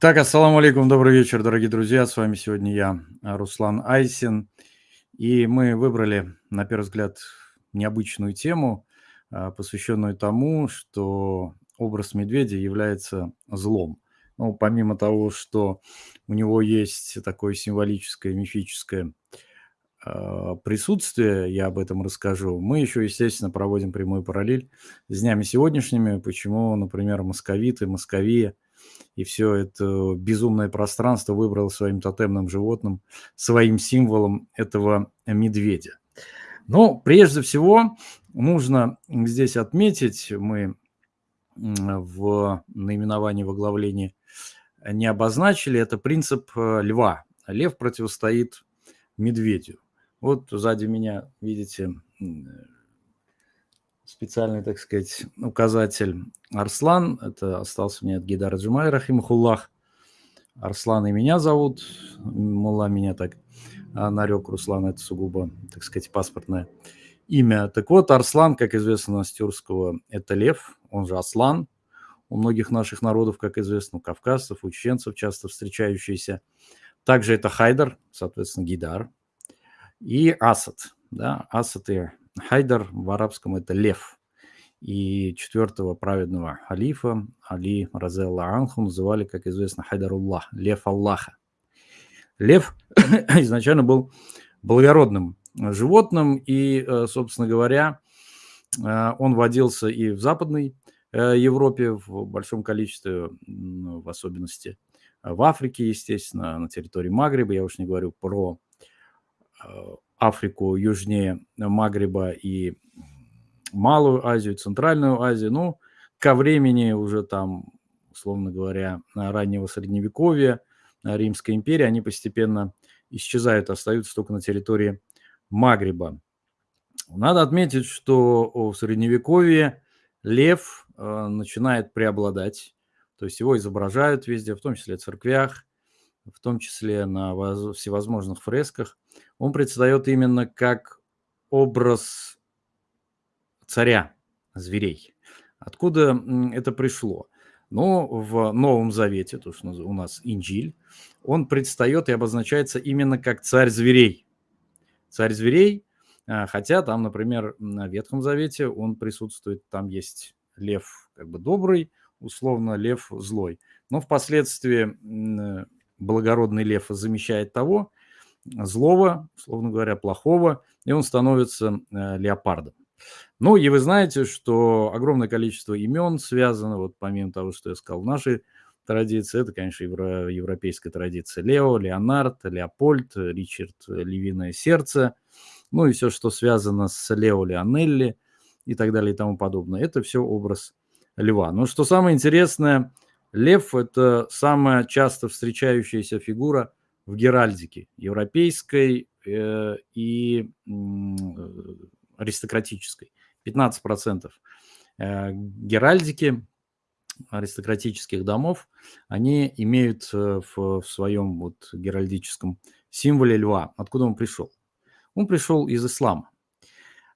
Так, ассаламу алейкум, добрый вечер, дорогие друзья. С вами сегодня я, Руслан Айсин. И мы выбрали, на первый взгляд, необычную тему, а, посвященную тому, что образ медведя является злом. Ну, помимо того, что у него есть такое символическое, мифическое а, присутствие, я об этом расскажу, мы еще, естественно, проводим прямую параллель с днями сегодняшними, почему, например, московиты, московия – и все это безумное пространство выбрал своим тотемным животным, своим символом этого медведя. Но прежде всего нужно здесь отметить, мы в наименовании в оглавлении не обозначили, это принцип э, льва. Лев противостоит медведю. Вот сзади меня, видите, специальный, так сказать, указатель Арслан. Это остался мне от Гидара Джумай, Рахимахуллах. Арслан и меня зовут. Мула меня так а, нарек. Руслан это сугубо, так сказать, паспортное имя. Так вот, Арслан, как известно с тюркского, это лев, он же Аслан. У многих наших народов, как известно, у кавказцев, у чеченцев часто встречающийся. Также это Хайдар, соответственно, Гидар. И Асад. Да, Асад и Хайдар в арабском это лев. И четвертого праведного халифа Али Разелла Анху называли, как известно, Хайдаруллах, лев Аллаха. Лев изначально был благородным животным, и, э, собственно говоря, э, он водился и в Западной э, Европе в большом количестве, в особенности в Африке, естественно, на территории Магриба. Я уж не говорю про Африку южнее Магриба и Малую Азию, Центральную Азию. Ну, ко времени уже там, условно говоря, раннего Средневековья, Римской империи, они постепенно исчезают, остаются только на территории Магриба. Надо отметить, что в Средневековье лев э, начинает преобладать, то есть его изображают везде, в том числе в церквях, в том числе на всевозможных фресках, он предстает именно как образ царя зверей. Откуда это пришло? Но ну, в Новом Завете, то, что у нас Инджиль, он предстает и обозначается именно как царь зверей. Царь зверей, а, хотя там, например, на Ветхом Завете он присутствует, там есть лев как бы добрый, условно лев злой. Но впоследствии благородный лев замещает того, злого, условно говоря, плохого, и он становится э, леопардом. Ну, и вы знаете, что огромное количество имен связано, вот помимо того, что я сказал, в нашей традиции, это, конечно, евро, европейская традиция. Лео, Леонард, Леопольд, Ричард, Львиное сердце, ну и все, что связано с Лео Леонелли и так далее и тому подобное. Это все образ льва. Но что самое интересное – Лев – это самая часто встречающаяся фигура в геральдике европейской э, и э, аристократической. 15% э, геральдики аристократических домов, они имеют в, в своем вот геральдическом символе льва. Откуда он пришел? Он пришел из ислама.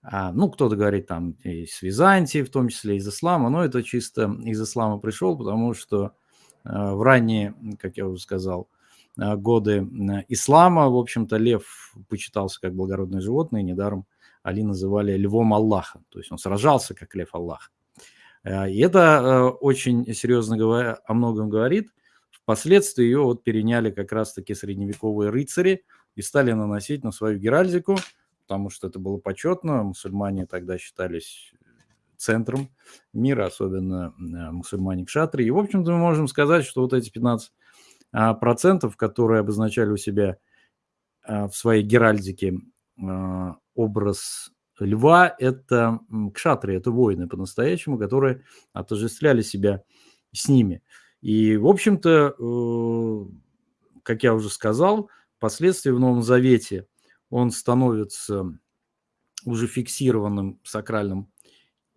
А, ну, кто-то говорит там из Византии, в том числе из ислама, но это чисто из ислама пришел, потому что а, в ранние, как я уже сказал, а, годы ислама, в общем-то, лев почитался как благородное животное, недаром Али называли львом Аллаха, то есть он сражался как лев Аллах. И это очень серьезно говоря, о многом говорит. Впоследствии ее вот переняли как раз-таки средневековые рыцари и стали наносить на свою геральдику – потому что это было почетно. Мусульмане тогда считались центром мира, особенно э, мусульмане кшатри. И, в общем-то, мы можем сказать, что вот эти 15 а, процентов, которые обозначали у себя а, в своей геральдике а, образ льва, это кшатри, это воины по-настоящему, которые отождествляли себя с ними. И, в общем-то, э, как я уже сказал, впоследствии в Новом Завете он становится уже фиксированным сакральным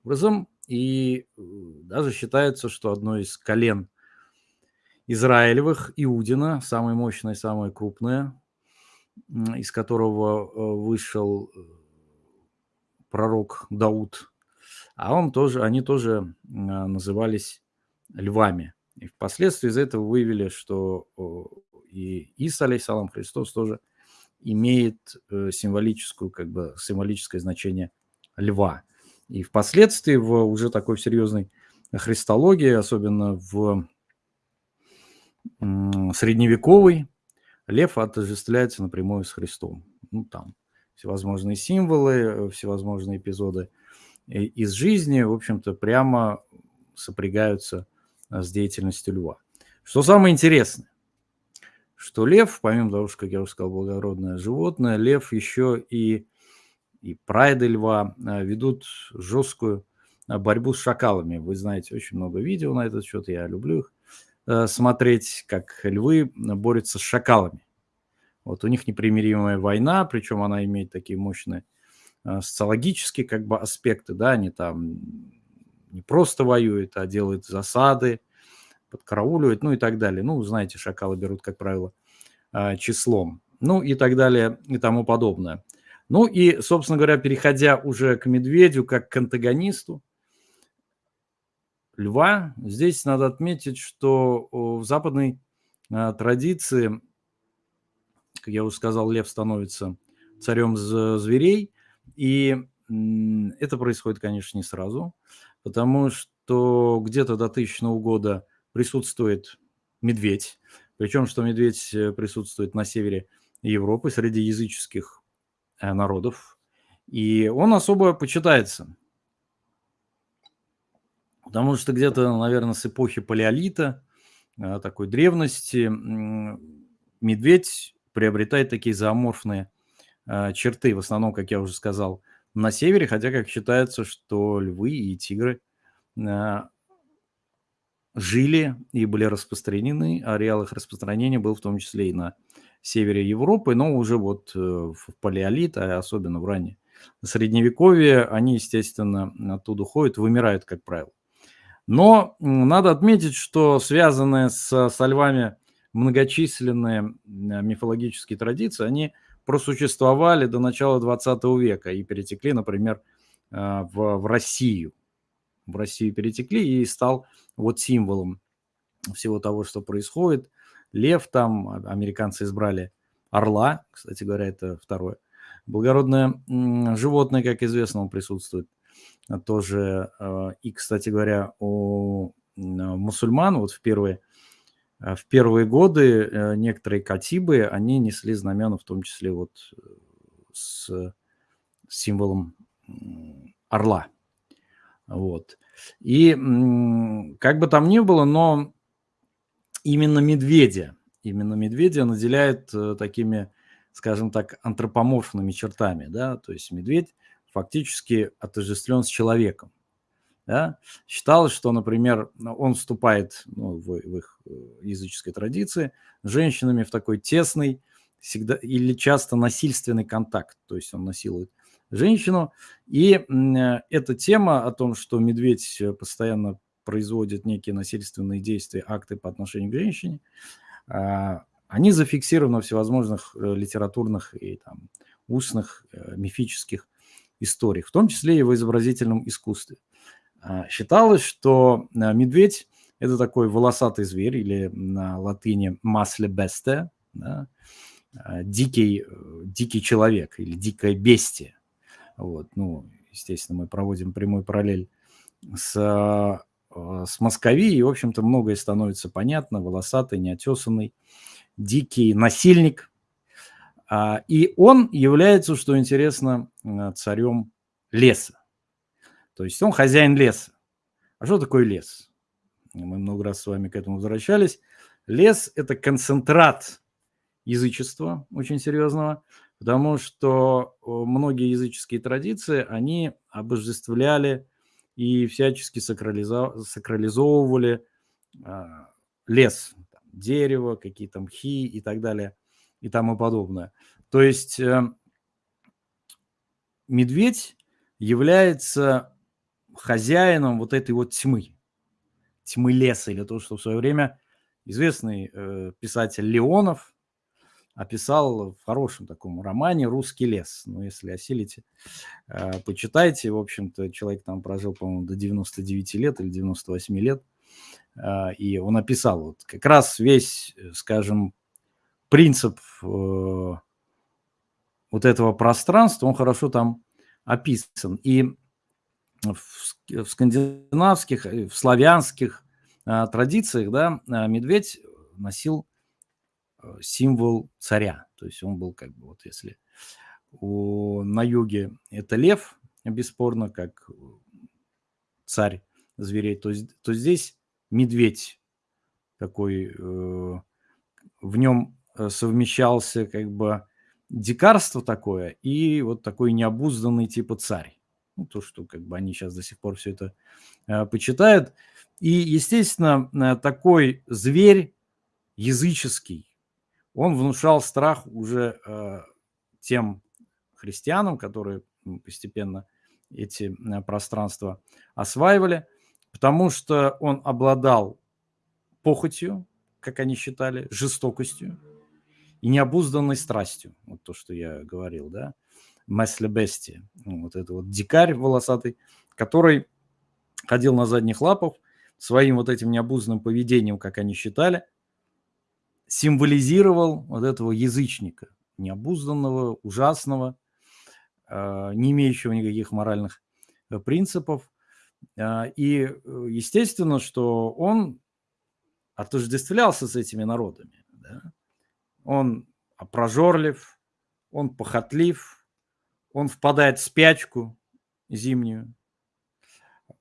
образом, и э, даже считается, что одно из колен Израилевых, Иудина, самое мощное, самое крупное, из которого э, вышел э, пророк Дауд, а он тоже, они тоже назывались львами. И впоследствии из этого вывели, что и Иса, алейсалам, Христос тоже имеет э, символическую, как бы, символическое значение льва. И впоследствии в уже такой серьезной христологии, особенно в средневековой, лев отождествляется напрямую с Христом. Ну, там всевозможные символы, э, всевозможные эпизоды из жизни, в общем-то, прямо сопрягаются с деятельностью льва. Что самое интересное, что лев, помимо того, что, как я уже сказал, благородное животное, лев еще и, и прайды льва а, ведут жесткую а, борьбу с шакалами. Вы знаете, очень много видео на этот счет, я люблю их э, смотреть, как львы борются с шакалами. Вот у них непримиримая война, причем она имеет такие мощные э, социологические как бы аспекты, да, они там не просто воюют, а делают засады, подкарауливают, ну и так далее. Ну, знаете, шакалы берут, как правило, а, числом, ну и так далее и тому подобное. Ну и, собственно говоря, переходя уже к медведю как к антагонисту, льва, здесь надо отметить, что в западной а, традиции, как я уже сказал, лев становится царем зверей, и это происходит, конечно, не сразу, потому что где-то до 1000 года присутствует медведь. Причем, что медведь э, присутствует на севере Европы среди языческих э, народов. И он особо почитается. Потому что где-то, наверное, с эпохи палеолита, э, такой древности, медведь приобретает такие зооморфные черты, в основном, как я уже сказал, на севере, хотя как считается, что львы и тигры жили и были распространены. Ареал их распространения был в том числе и на севере Европы, но уже вот э, в палеолит, а особенно в раннее средневековье, они, естественно, оттуда уходят, вымирают, как правило. Но надо отметить, что связанные с, со львами многочисленные мифологические традиции, они просуществовали до начала 20 века и перетекли, например, э, в, в Россию в Россию перетекли и стал вот символом всего того, что происходит. Лев там, а, американцы избрали орла, кстати говоря, это второе. Благородное животное, как известно, он присутствует тоже. А, и, кстати говоря, у мусульман вот в первые, а, в первые годы э, некоторые катибы, они несли знамена, в том числе вот э, с символом орла. Вот. И как бы там ни было, но именно медведя, именно медведя наделяет э, такими, скажем так, антропоморфными чертами, да, то есть медведь фактически отождествлен с человеком. Да? Считалось, что, например, он вступает ну, в, в их э, языческой традиции с женщинами в такой тесный всегда, или часто насильственный контакт, то есть он насилует женщину. И э, эта тема о том, что медведь э, постоянно производит некие насильственные действия, акты по отношению к женщине, а, они зафиксированы в всевозможных э, литературных и там, устных мифических историях, в том числе и в изобразительном искусстве. А, считалось, что медведь – это такой волосатый зверь, или на латыни «масле бесте», да, дикий, дикий человек или дикое бестие. Вот, ну, естественно, мы проводим прямой параллель с, а, с Московией, и, в общем-то, многое становится понятно. Волосатый, неотесанный, дикий насильник. А, и он является, что интересно, а, царем леса. То есть он хозяин леса. А что такое лес? Мы много раз с вами к этому возвращались. Лес – это концентрат язычества очень серьезного, потому что многие языческие традиции, они обожествляли и всячески сакрализовывали а, лес, дерево, какие-то мхи и так далее и тому подобное. То есть э, медведь является хозяином вот этой вот тьмы, тьмы леса, или то, что в свое время известный э, писатель Леонов описал в хорошем таком романе «Русский лес». Ну, если осилите, э, почитайте. В общем-то, человек там прожил, по-моему, до 99 лет или 98 лет. А, и он описал вот как раз весь, скажем, принцип э, вот этого пространства, он хорошо там описан. И в скандинавских, в славянских традициях, да, медведь носил символ царя. То есть он был как бы, вот если у, на юге это лев, бесспорно, как царь зверей, то, то здесь медведь такой, э, в нем э, совмещался как бы дикарство такое и вот такой необузданный типа царь. Ну, то, что как бы они сейчас до сих пор все это э, почитают. И, естественно, э, такой зверь языческий, он внушал страх уже э, тем христианам, которые постепенно эти э, пространства осваивали, потому что он обладал похотью, как они считали, жестокостью и необузданной страстью. Вот то, что я говорил, да. Месле Бести, вот это вот дикарь волосатый, который ходил на задних лапах, своим вот этим необузданным поведением, как они считали, символизировал вот этого язычника, необузданного, ужасного, а, не имеющего никаких моральных э, принципов. А, и э, естественно, что он отождествлялся с этими народами. Да? Он прожорлив, он похотлив, он впадает в спячку зимнюю,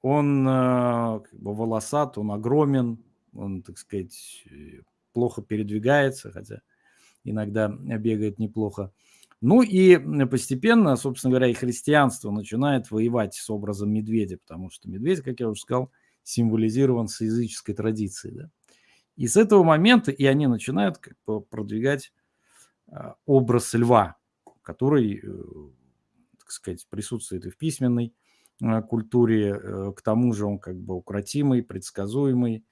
он э, как бы волосат, он огромен, он, так сказать, плохо передвигается, хотя иногда бегает неплохо. Ну и постепенно, собственно говоря, и христианство начинает воевать с образом медведя, потому что медведь, как я уже сказал, символизирован с языческой традицией. Да? И с этого момента и они начинают как бы продвигать а, образ льва, который, э, так сказать, присутствует и в письменной а, культуре. Э, к тому же он как бы укротимый, предсказуемый,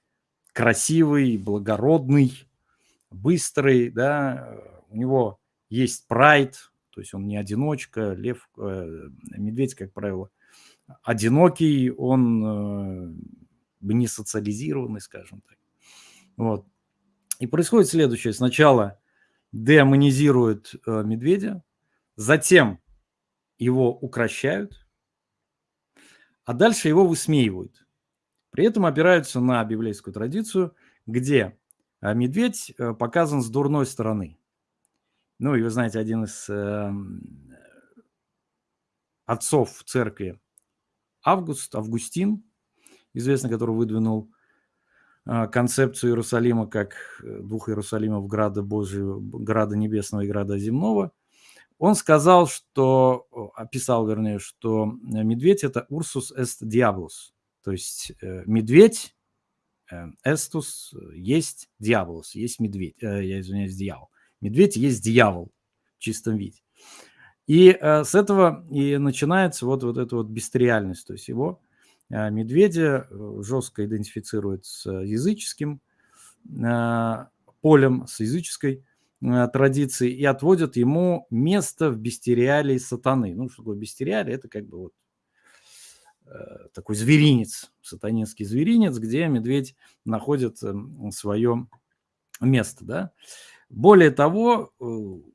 красивый, благородный, быстрый, да, у него есть прайд, то есть он не одиночка, лев, э, медведь, как правило, одинокий, он э, не социализированный, скажем так. Вот. И происходит следующее. Сначала демонизируют э, медведя, затем его укращают, а дальше его высмеивают. При этом опираются на библейскую традицию, где а, медведь э, показан с дурной стороны. Ну, и вы знаете, один из э, отцов церкви, Август, Августин, известный, который выдвинул э, концепцию Иерусалима как э, двух Иерусалимов, Града Божьего, Града Небесного и Града Земного, он сказал, что, описал, вернее, что медведь – это Урсус est Diabolus, то есть э, медведь, э, эстус, есть дьяволос, есть медведь, э, я извиняюсь, дьявол. Медведь есть дьявол в чистом виде. И с этого и начинается вот, вот эта вот бестериальность, то есть его медведя жестко идентифицирует с языческим полем, с языческой традицией и отводят ему место в бестериалии сатаны. Ну, что такое бестериалия? Это как бы вот Э, такой зверинец, сатанинский зверинец, где медведь находит эм, свое место. Да? Более того, э,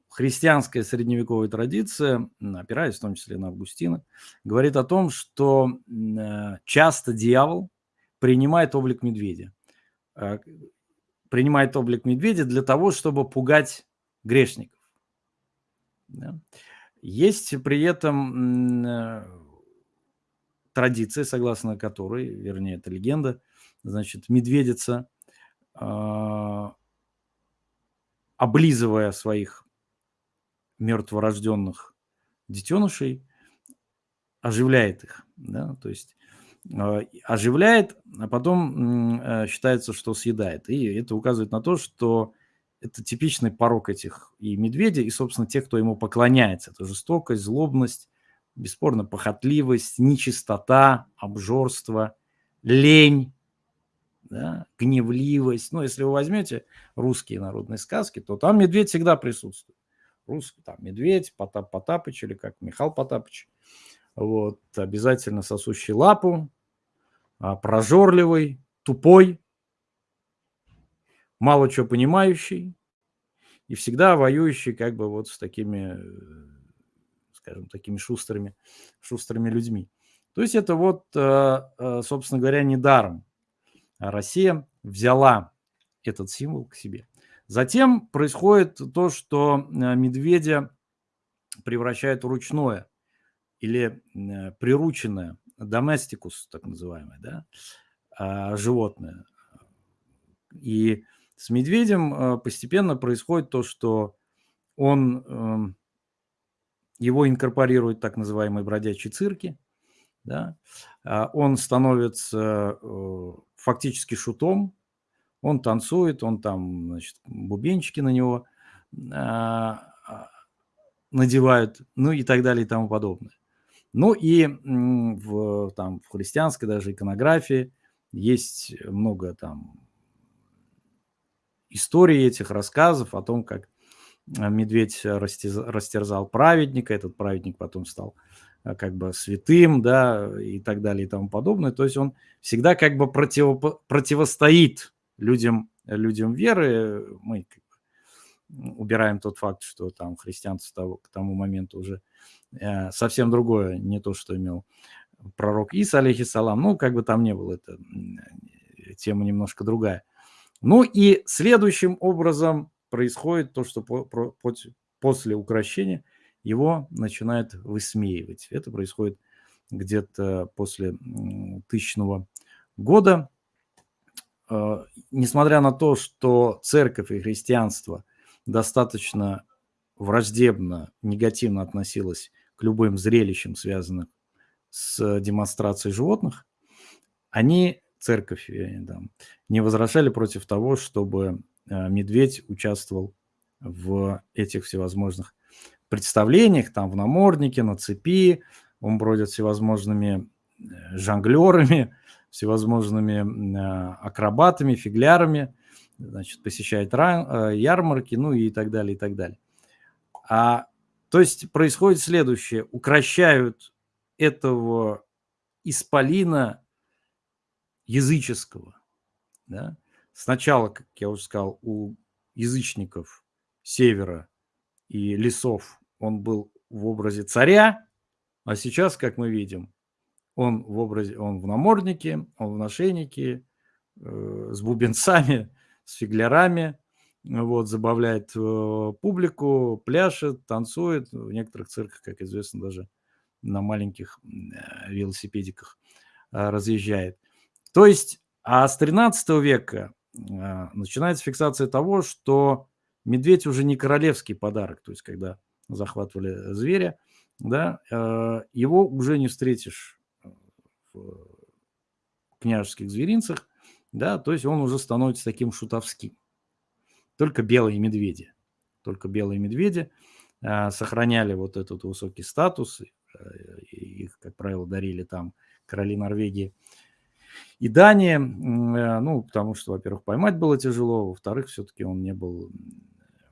христианская средневековая традиция, опираясь в том числе на Августина, говорит о том, что э, часто дьявол принимает облик медведя. Принимает облик медведя для того, чтобы пугать грешников. Есть при этом традиция, согласно которой, вернее, это легенда, значит, медведица, э, облизывая своих мертворожденных детенышей, оживляет их, да, то есть э, оживляет, а потом э, считается, что съедает. И это указывает на то, что это типичный порог этих и медведя, и, собственно, тех, кто ему поклоняется. Это жестокость, злобность, бесспорно, похотливость, нечистота, обжорство, лень, да, гневливость. Ну, если вы возьмете русские народные сказки, то там медведь всегда присутствует. Русский, там медведь, Потап Потапыч или как Михаил Потапыч. Вот, обязательно сосущий лапу, а, прожорливый, тупой, мало чего понимающий и всегда воюющий как бы вот с такими, э, скажем, такими шустрыми, шустрыми людьми. То есть это вот, э, э, собственно говоря, недаром Россия взяла этот символ к себе. Затем происходит то, что медведя превращает в ручное или прирученное, доместикус так называемое, да, а, животное. И с медведем постепенно происходит то, что он, эм, его инкорпорируют так называемые бродячие цирки, да, а, он становится э, фактически шутом, он танцует, он там, значит, бубенчики на него надевают, ну и так далее и тому подобное. Ну и в, там, в христианской даже иконографии есть много там историй этих рассказов о том, как медведь растерзал праведника, этот праведник потом стал э, как бы святым, да, и так далее и тому подобное. То есть он всегда как бы против, противостоит людям, людям веры. Мы убираем тот факт, что там христианство к тому моменту уже э, совсем другое, не то, что имел пророк Иса, алейхиссалам, ну, как бы там не было, это тема немножко другая. Ну и следующим образом происходит то, что по, по, после украшения его начинают высмеивать. Это происходит где-то после тысячного года. Э, несмотря на то, что церковь и христианство достаточно враждебно, негативно относилось к любым зрелищам, связанным с демонстрацией животных, они, церковь, там, не возражали против того, чтобы медведь участвовал в этих всевозможных представлениях, там в наморднике, на цепи, он бродит всевозможными э, жонглерами, всевозможными э, акробатами, фиглярами, значит, посещает ярмарки, ну и так далее, и так далее. А, то есть происходит следующее. Укращают этого исполина языческого. Да? Сначала, как я уже сказал, у язычников севера и лесов он был в образе царя, а сейчас, как мы видим, он в образе, он в наморднике, он в нашейнике, э, с бубенцами, с фиглярами, вот, забавляет э, публику, пляшет, танцует. В некоторых цирках, как известно, даже на маленьких э, велосипедиках э, разъезжает. То есть, а с 13 века начинается фиксация того, что медведь уже не королевский подарок, то есть когда захватывали зверя, да, его уже не встретишь в княжеских зверинцах, да, то есть он уже становится таким шутовским. Только белые медведи, только белые медведи сохраняли вот этот высокий статус, Э, их, как правило, дарили там короли Норвегии и Дании, э, ну, потому что, во-первых, поймать было тяжело, во-вторых, все-таки он не был,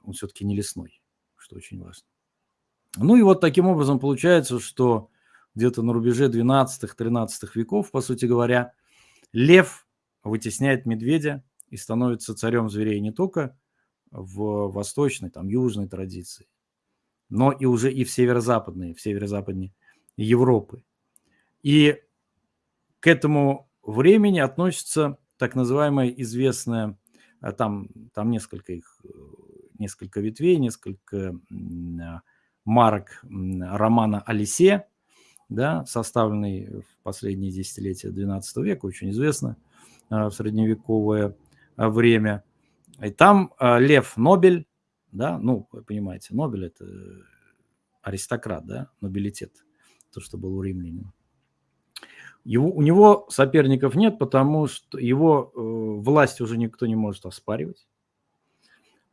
он все-таки не лесной, что очень важно. Ну и вот таким образом получается, что где-то на рубеже 12-13 веков, по сути говоря, лев вытесняет медведя и становится царем зверей не только в восточной, там, южной традиции, но и уже и в северо-западной, в северо-западной Европы. И к этому времени относится так называемая известная, а там, там несколько их, несколько ветвей, несколько марок романа «Алисе», да, составленный в последние десятилетия XII века, очень известно в средневековое время. И там Лев Нобель, да, ну, вы понимаете, Нобель – это аристократ, да, нобилитет, то, что был у римлян. Его, у него соперников нет, потому что его э, власть уже никто не может оспаривать.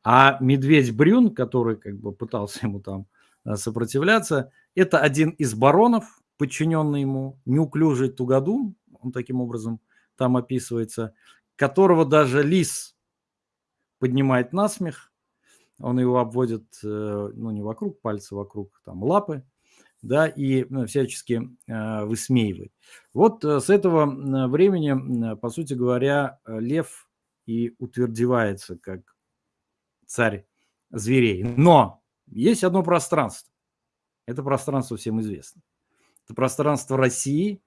А медведь Брюн, который как бы пытался ему там э, сопротивляться, это один из баронов, подчиненный ему, неуклюжий Тугадум, он таким образом там описывается, которого даже лис поднимает на смех, он его обводит, э, ну, не вокруг пальца, вокруг там лапы, да, и ну, всячески э, высмеивает. Вот э, с этого времени, по сути говоря, лев и утвердевается как царь зверей. Но есть одно пространство. Это пространство всем известно. Это пространство России,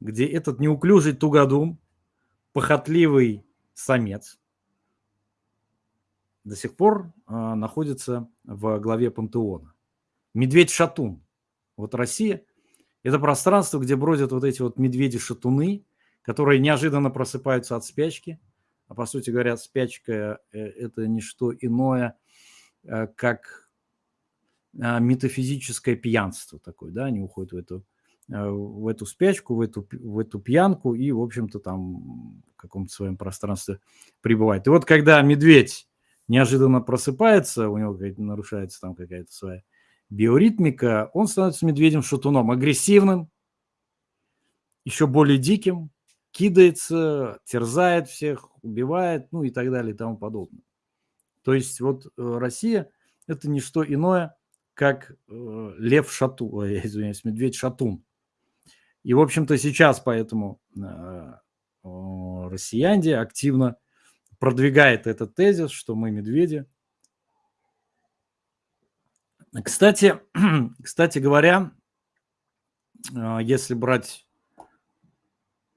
где этот неуклюжий тугодум, похотливый самец до сих пор э, находится в главе пантеона. Медведь-шатун. Вот Россия – это пространство, где бродят вот эти вот медведи-шатуны, которые неожиданно просыпаются от спячки. А по сути говоря, спячка э, – это не что иное, э, как э, метафизическое пьянство такое, да, они уходят в эту, в эту спячку, в эту, в эту пьянку и, в общем-то, там в каком-то своем пространстве пребывает. И вот когда медведь неожиданно просыпается, у него нарушается там какая-то своя биоритмика, он становится медведем-шатуном, агрессивным, еще более диким, кидается, терзает всех, убивает, ну и так далее и тому подобное. То есть вот э, Россия – это не что иное, как э, лев шату, извиняюсь, медведь шатун. И, в общем-то, сейчас поэтому э, россияне активно продвигает этот тезис, что мы медведи. Кстати, кстати говоря, а, если брать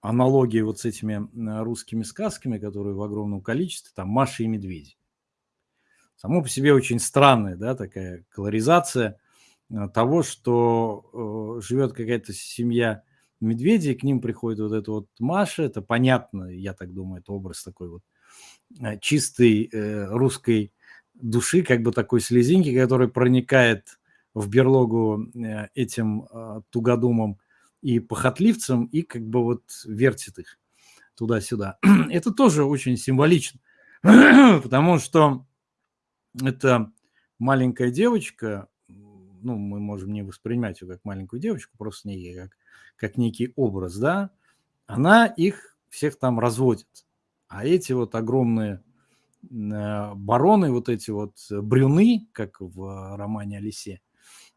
аналогии вот с этими а, русскими сказками, которые в огромном количестве, там Маша и Медведи. Само по себе очень странная, да, такая колоризация а, того, что живет какая-то семья медведей, к ним приходит вот эта вот Маша, это понятно, я так думаю, это образ такой вот Э, чистой э, русской души, как бы такой слезинки, который проникает в берлогу э, этим тугодумом и похотливцам и как бы вот вертит их туда-сюда. Это тоже очень символично, потому что это маленькая девочка, ну, мы можем не воспринимать ее как маленькую девочку, просто не как, как некий образ, да, она их всех там разводит. А эти вот огромные э, бароны, вот эти вот брюны, как в романе Алисе,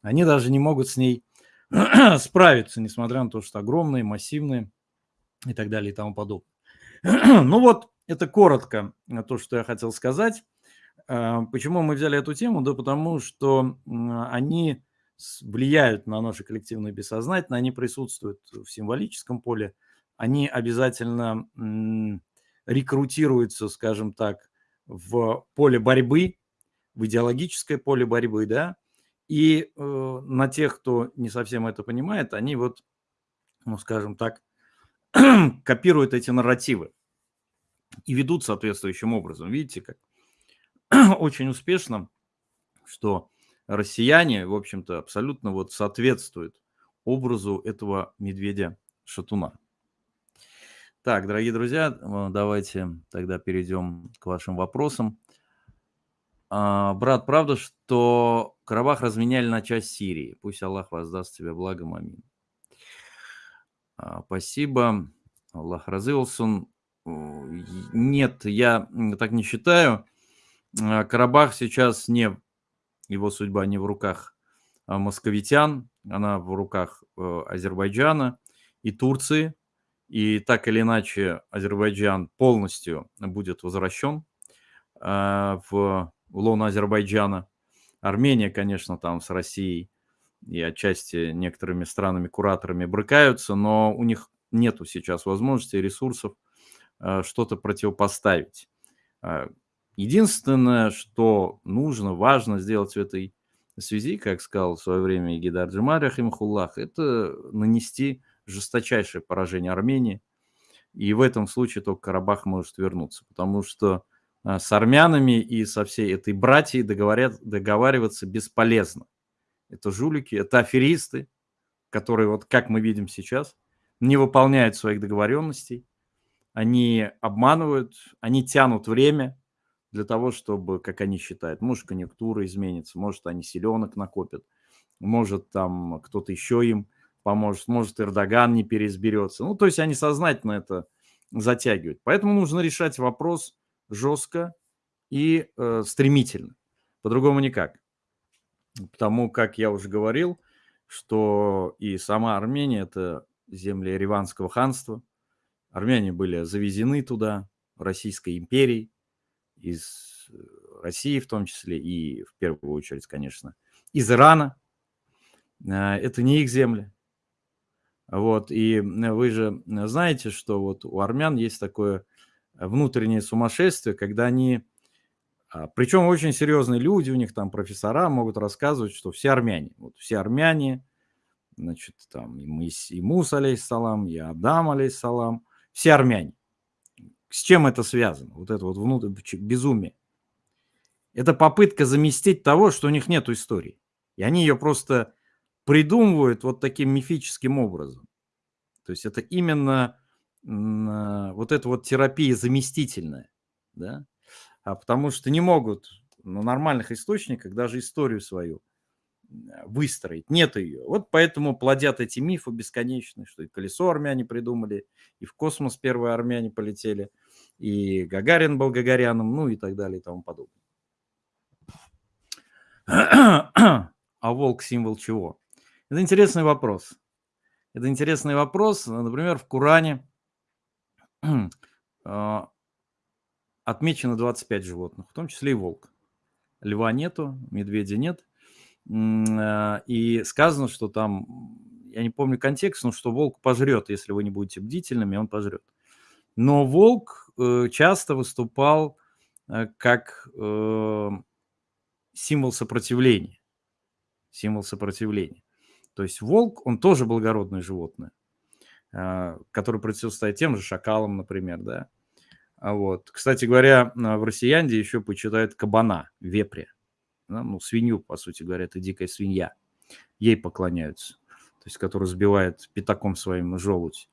они даже не могут с ней справиться, несмотря на то, что огромные, массивные и так далее и тому подобное. ну вот, это коротко то, что я хотел сказать. Э, почему мы взяли эту тему? Да потому что они влияют на наше коллективное бессознательное, они присутствуют в символическом поле, они обязательно рекрутируются, скажем так, в поле борьбы, в идеологическое поле борьбы, да, и э, на тех, кто не совсем это понимает, они вот, ну, скажем так, копируют эти нарративы и ведут соответствующим образом. Видите, как очень успешно, что россияне, в общем-то, абсолютно вот соответствуют образу этого медведя-шатуна. Так, дорогие друзья, э, давайте тогда перейдем к вашим вопросам. А, брат, правда, что Карабах разменяли на часть Сирии? Пусть Аллах воздаст тебе благом, амин. А, спасибо. Аллах разылсон. Нет, я так не считаю. А, Карабах сейчас не, его судьба не в руках московитян, она в руках э, Азербайджана и Турции – и так или иначе Азербайджан полностью будет возвращен э, в лоно Азербайджана. Армения, конечно, там с Россией и отчасти некоторыми странами-кураторами брыкаются, но у них нету сейчас возможности и ресурсов э, что-то противопоставить. Э, единственное, что нужно, важно сделать в этой связи, как сказал в свое время Гидар Джимар Рахимхуллах, это нанести жесточайшее поражение Армении. И в этом случае только Карабах может вернуться, потому что а, с армянами и со всей этой братьей договорят, договариваться бесполезно. Это жулики, это аферисты, которые, вот как мы видим сейчас, не выполняют своих договоренностей, они обманывают, они тянут время для того, чтобы, как они считают, может, конъюнктура изменится, может, они селенок накопят, может, там кто-то еще им поможет, может, Эрдоган не переизберется. Ну, то есть они сознательно это затягивают. Поэтому нужно решать вопрос жестко и э, стремительно. По-другому никак. Потому как я уже говорил, что и сама Армения – это земли Ереванского ханства. Армяне были завезены туда, Российской империей, из э, России в том числе, и в первую очередь, конечно, из Ирана. А, это не их земли. Вот, и вы же знаете, что вот у армян есть такое внутреннее сумасшествие, когда они, а, причем очень серьезные люди, у них там профессора могут рассказывать, что все армяне, вот все армяне, значит, там и, Мыс, и Мус, алейхиссалам, и Адам, алейхиссалам, все армяне. С чем это связано? Вот это вот внутреннее безумие. Это попытка заместить того, что у них нет истории. И они ее просто придумывают вот таким мифическим образом. То есть это именно а, вот эта вот терапия заместительная, да, а потому что не могут на нормальных источниках даже историю свою выстроить. Нет ее. Вот поэтому плодят эти мифы бесконечные, что и колесо армяне придумали, и в космос первые армяне полетели, и Гагарин был Гагаряном, ну и так далее и тому подобное. А волк символ чего? Это интересный вопрос. Это интересный вопрос. Например, в Коране а, отмечено 25 животных, в том числе и волк. Льва нету, медведя нет. А, и сказано, что там, я не помню контекст, но что волк пожрет, если вы не будете бдительными, он пожрет. Но волк э, часто выступал э, как э, символ сопротивления. Символ сопротивления. То есть волк, он тоже благородное животное, а, который противостоит тем же шакалам, например, да. А вот. Кстати говоря, в россиянде еще почитают кабана, вепря. Ну, свинью, по сути говоря, это дикая свинья. Ей поклоняются. То есть, который сбивает пятаком своим желудь.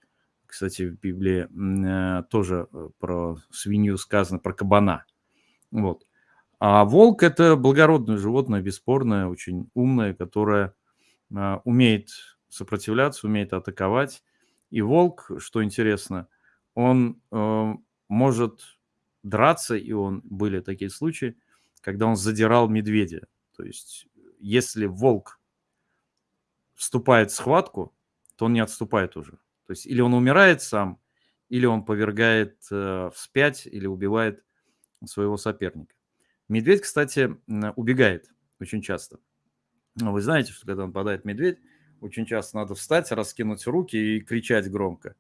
Кстати, в Библии э, тоже э, про свинью сказано, про кабана. Вот. А волк – это благородное животное, бесспорное, очень умное, которое а, умеет сопротивляться, умеет атаковать. И волк, что интересно, он э, может драться, и он были такие случаи, когда он задирал медведя. То есть, если волк вступает в схватку, то он не отступает уже. То есть, или он умирает сам, или он повергает э, вспять, или убивает своего соперника. Медведь, кстати, убегает очень часто. Ну, вы знаете, что когда нападает медведь, очень часто надо встать, раскинуть руки и кричать громко.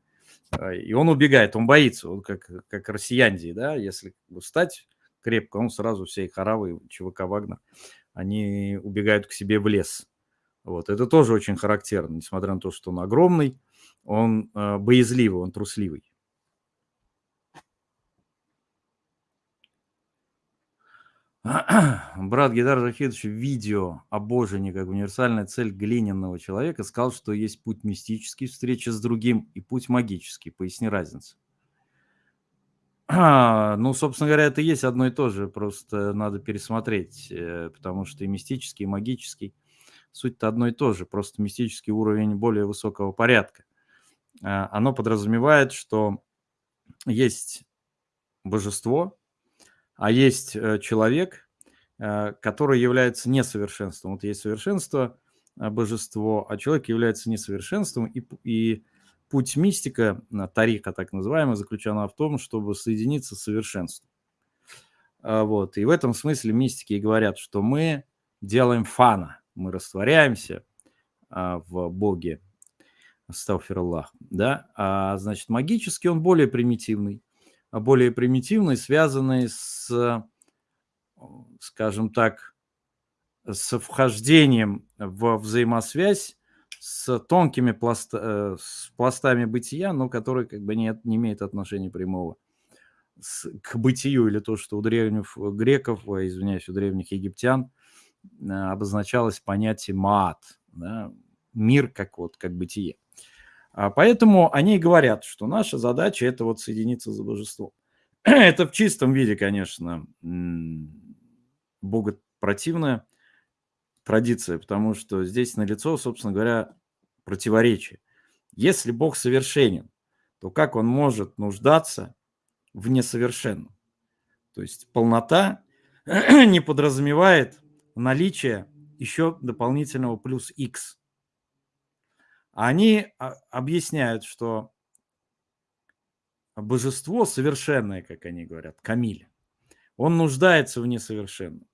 А, и он убегает, он боится, он как, как россияндии, да, если встать крепко, он сразу всей харавы, ЧВК Вагнер, они убегают к себе в лес. Вот, это тоже очень характерно, несмотря на то, что он огромный, он э, боязливый, он трусливый. Брат Гидар Захидович в видео о Божине как универсальная цель глиняного человека сказал, что есть путь мистический, встреча с другим, и путь магический. Поясни разницу. А, ну, собственно говоря, это есть одно и то же, просто надо пересмотреть, э, потому что и мистический, и магический суть-то одно и то же, просто мистический уровень более высокого порядка. А, оно подразумевает, что есть божество, а есть э, человек, э, который является несовершенством. Вот есть совершенство, э, божество, а человек является несовершенством, и, и путь мистика, тарика так называемый, заключен в том, чтобы соединиться с совершенством. А, вот. И в этом смысле мистики и говорят, что мы делаем фана, мы растворяемся а, в Боге, Астауфираллах, да, а значит магически он более примитивный, более примитивные, связанные с, скажем так, с вхождением в взаимосвязь с тонкими пласт, э, с пластами бытия, но которые как бы не, не имеют отношения прямого к бытию или то, что у древних греков, извиняюсь, у древних египтян э, обозначалось понятие маат, да, мир как вот как бытие. А поэтому они и говорят, что наша задача это вот соединиться с божеством. Это в чистом виде, конечно, богопротивная традиция, потому что здесь налицо, собственно говоря, противоречие. Если Бог совершенен, то как он может нуждаться в несовершенном? То есть полнота не подразумевает наличие еще дополнительного плюс x. Они а, объясняют, что божество совершенное, как они говорят, Камиль, он нуждается в несовершенном.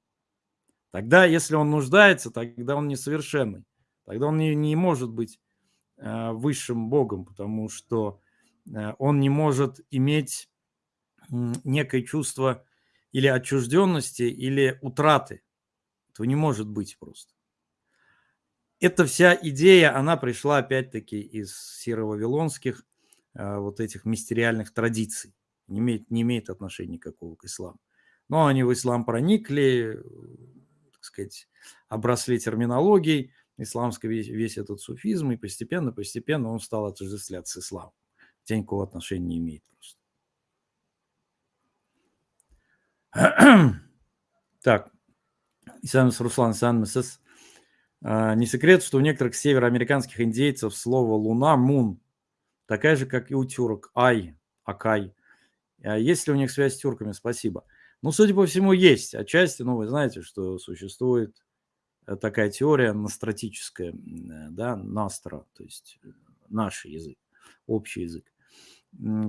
Тогда, если он нуждается, тогда он несовершенный. Тогда он не, не может быть э, высшим Богом, потому что э, он не может иметь некое чувство или отчужденности, или утраты. Этого не может быть просто. Эта вся идея, она пришла опять-таки из сиро-вавилонских э, вот этих мистериальных традиций. Не имеет, не имеет отношения никакого к исламу. Но они в ислам проникли, сказать, обросли терминологией исламской, весь, весь этот суфизм, и постепенно, постепенно он стал отождествляться с исламом. Хотя никакого отношения не имеет просто. Так, Исамис Руслан Исамис а, Не секрет, что у некоторых североамериканских индейцев слово «луна» – «мун», такая же, как и у тюрок – «ай», «акай». А есть ли у них связь с тюрками? Спасибо. Ну, судя по всему, есть. Отчасти, ну, вы знаете, что существует э, такая теория настратическая, э, да, настра, то есть э, наш язык, общий язык,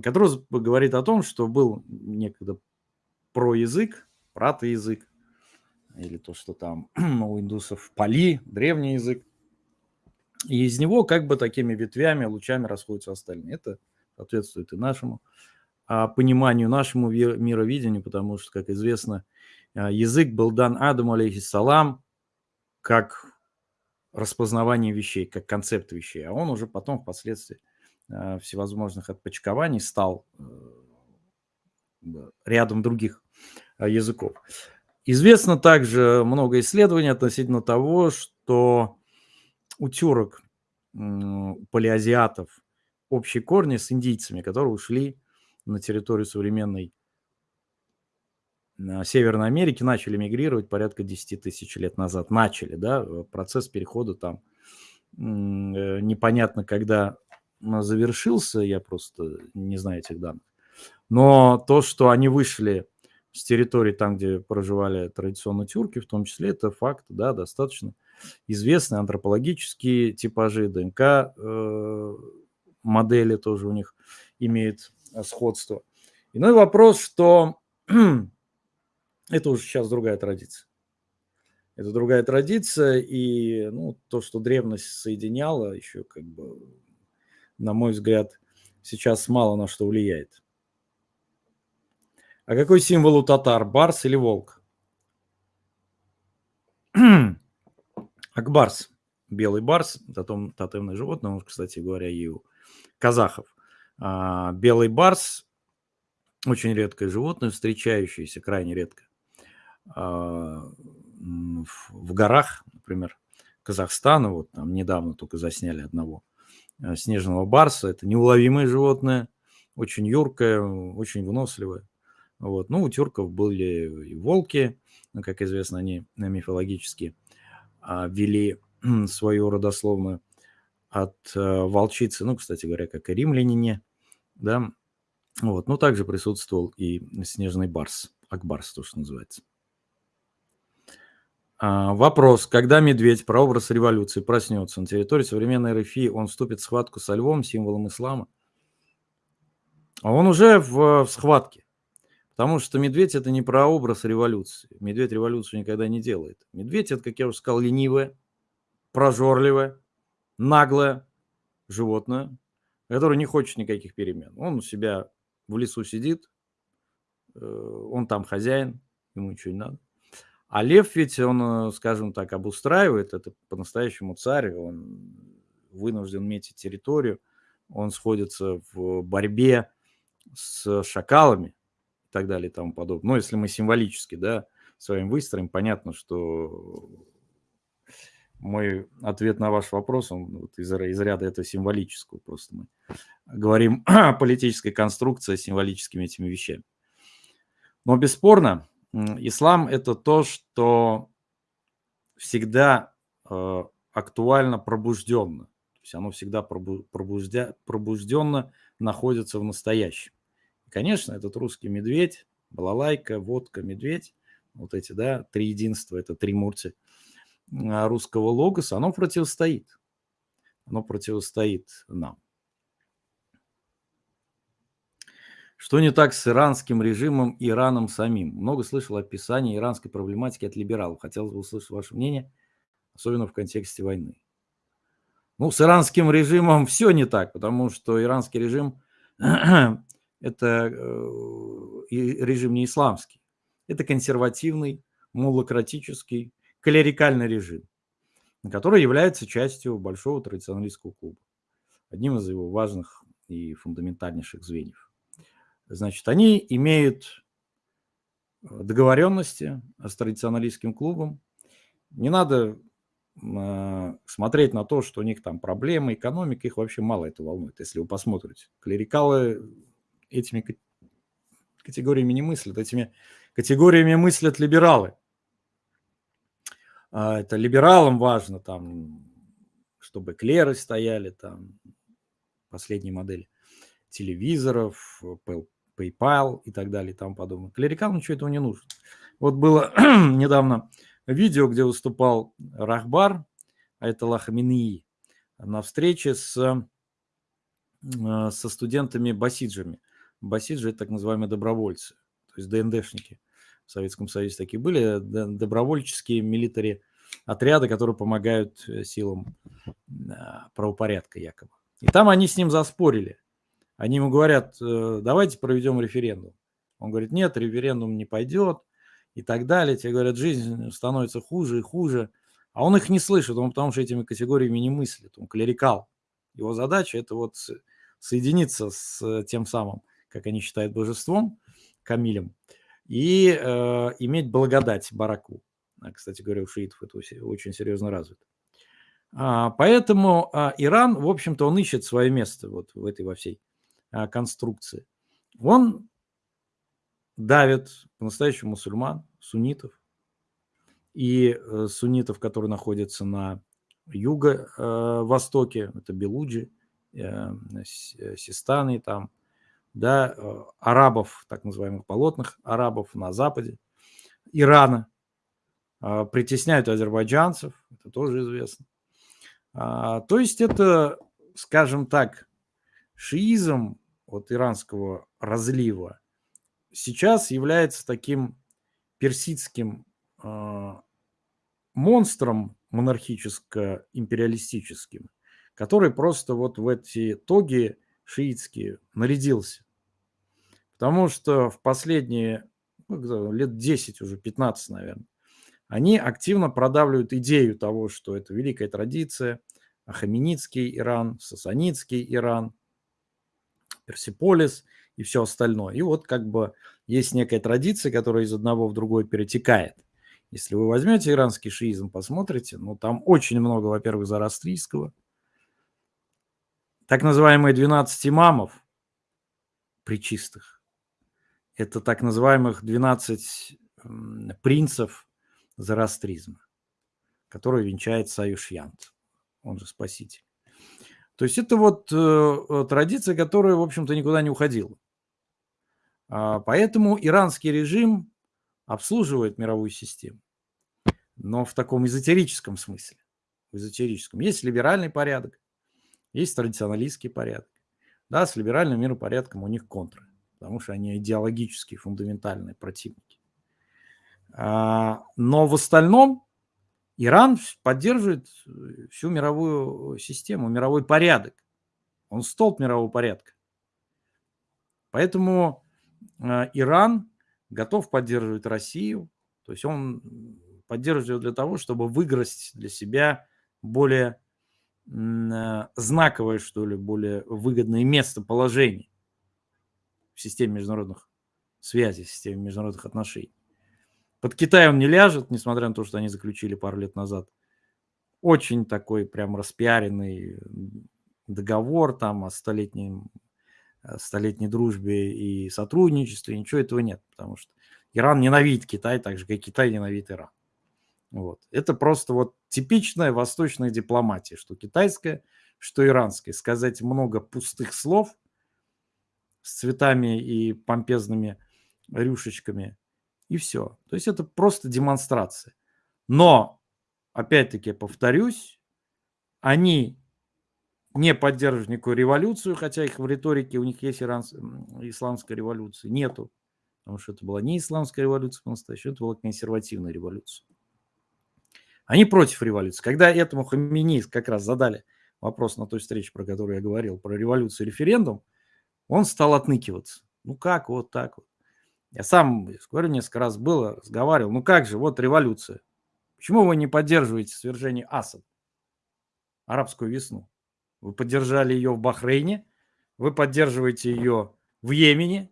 который говорит о том, что был некогда проязык, пратоязык, или то, что там у индусов пали, древний язык, и из него как бы такими ветвями, лучами расходятся остальные. Это соответствует и нашему а, пониманию, нашему мировидению, потому что, как известно, а, язык был дан Адаму, алейхиссалам, как распознавание вещей, как концепт вещей, а он уже потом впоследствии а, всевозможных отпочкований стал э, рядом других языков. Известно также много исследований относительно того, что у тюрок, у палеазиатов общие корни с индийцами, которые ушли на территорию современной Северной Америки начали мигрировать порядка 10 тысяч лет назад. Начали, да, э, процесс перехода там э, непонятно, когда завершился, я просто не знаю этих данных. Но то, что они вышли с территории там, где проживали традиционно тюрки, в том числе, это факт, да, достаточно известный, антропологические типажи, ДНК э, модели тоже у них имеют Э, сходство. Иной вопрос, что это уже сейчас другая традиция. Это другая традиция, и ну, то, что древность соединяла, еще как бы, на мой взгляд, сейчас мало на что влияет. А какой символ у татар? Барс или волк? Акбарс. Белый барс, тотем, тотемное животное, кстати говоря, и у казахов. А, белый барс – очень редкое животное, встречающееся крайне редко а, в горах, например, Казахстана. Вот там недавно только засняли одного а, снежного барса. Это неуловимое животное, очень юркое, очень выносливое. Вот. Ну, у тюрков были и волки, как известно, они мифологически вели свою родословную от э, волчицы, ну, кстати говоря, как и римляне, да, вот, но также присутствовал и снежный барс, акбарс, то, что называется. А, вопрос. Когда медведь, прообраз революции, проснется на территории современной РФИ, он вступит в схватку со львом, символом ислама? А он уже в, в схватке. Потому что медведь – это не прообраз революции. Медведь революцию никогда не делает. Медведь – это, как я уже сказал, ленивое, прожорливое, наглое животное, которое не хочет никаких перемен. Он у себя в лесу сидит, э, он там хозяин, ему ничего не надо. А лев ведь, он, э, скажем так, обустраивает, это по-настоящему царь, он вынужден метить территорию, он сходится в борьбе с шакалами так далее и тому подобное. Но если мы символически, да, с вами выстроим, понятно, что мой ответ на ваш вопрос, он вот из, из ряда этого символического. Просто мы говорим о политической конструкции символическими этими вещами. Но бесспорно, ислам – это то, что всегда э, актуально пробужденно. То есть оно всегда пробуждя, пробужденно находится в настоящем. Конечно, этот русский медведь, балалайка, водка, медведь, вот эти, да, три единства, это три мурти – а, русского логоса, оно противостоит. оно противостоит нам. Что не так с иранским режимом Ираном самим? Много слышал описания иранской проблематики от либералов. Хотелось бы услышать ваше мнение, особенно в контексте войны. Ну, с иранским режимом все не так, потому что иранский режим – это э, режим не исламский. Это консервативный, муллократический, клерикальный режим, который является частью большого традиционалистского клуба. Одним из его важных и фундаментальнейших звеньев. Значит, они имеют э, договоренности с традиционалистским клубом. Не надо э, смотреть на то, что у них там проблемы, экономика, их вообще мало это волнует, если вы посмотрите. Клерикалы этими категориями не мыслят, этими категориями мыслят либералы. А это либералам важно, там, чтобы клеры стояли, там, последние модели телевизоров, PayPal и так далее и тому подобное. Клерикалам ничего этого не нужно. Вот было недавно видео, где выступал Рахбар, а это Лахаминии, на встрече с, э, со студентами басиджами. Басиджи – это так называемые добровольцы, то есть ДНДшники. В Советском Союзе такие были, добровольческие милитари отряды, которые помогают э, силам э, правопорядка якобы. И там они с ним заспорили. Они ему говорят, э, давайте проведем референдум. Он говорит, нет, референдум не пойдет и так далее. Тебе говорят, жизнь становится хуже и хуже. А он их не слышит, он потому что этими категориями не мыслит, он клерикал. Его задача это вот соединиться с тем самым, как они считают, божеством, Камилем, и э, иметь благодать Бараку. А, кстати говоря, у шиитов это очень серьезно развито. А, поэтому а, Иран, в общем-то, он ищет свое место вот в этой во всей а, конструкции, он давит по-настоящему мусульман, суннитов, и э, суннитов, которые находятся на юго-востоке, это Белуджи, э, Систаны там, да, э, арабов, так называемых полотных арабов на западе, Ирана, притесняют азербайджанцев, это тоже известно. А, то есть это, скажем так, шиизм от иранского разлива сейчас является таким персидским э, монстром монархическо-империалистическим, который просто вот в эти тоги шиитские нарядился. Потому что в последние ну, лет 10, уже 15, наверное, они активно продавливают идею того, что это великая традиция, Ахаменидский Иран, Сасанидский Иран – Персиполис и все остальное. И вот как бы есть некая традиция, которая из одного в другой перетекает. Если вы возьмете иранский шиизм, посмотрите, ну там очень много, во-первых, зарастрийского, так называемые 12 имамов, причистых, это так называемых 12 принцев зарастризма, которые венчает Саюшьянт, он же спаситель. То есть это вот э, традиция, которая, в общем-то, никуда не уходила. А, поэтому иранский режим обслуживает мировую систему, но в таком эзотерическом смысле. В эзотерическом. Есть либеральный порядок, есть традиционалистский порядок. Да, с либеральным миропорядком у них контры, потому что они идеологические, фундаментальные противники. А, но в остальном Иран поддерживает э, всю мировую систему, мировой порядок. Он столб мирового порядка. Поэтому э, Иран готов поддерживать Россию. То есть он поддерживает для того, чтобы выиграть для себя более э, знаковое, что ли, более выгодное местоположение в системе международных связей, в системе международных отношений. Под Китай он не ляжет, несмотря на то, что они заключили пару лет назад. Очень такой прям распиаренный договор там о столетнем, столетней дружбе и сотрудничестве. Ничего этого нет, потому что Иран ненавидит Китай, так же, как Китай ненавидит Иран. Вот. Это просто вот типичная восточная дипломатия, что китайская, что иранская. Сказать много пустых слов с цветами и помпезными рюшечками и все. То есть это просто демонстрация. Но, опять-таки, повторюсь, они не поддерживают никакую революцию, хотя их в риторике, у них есть иран, исламская революция, нету. Потому что это была не исламская революция по-настоящему, это была консервативная революция. Они против революции. Когда этому Хамини как раз задали вопрос на той встрече, про которую я говорил, про революцию и референдум, он стал отныкиваться. Ну как, вот так вот. Я сам, говорю, несколько раз было, разговаривал. Ну как же, вот революция. Почему вы не поддерживаете свержение Асад, арабскую весну? Вы поддержали ее в Бахрейне, вы поддерживаете ее в Йемене,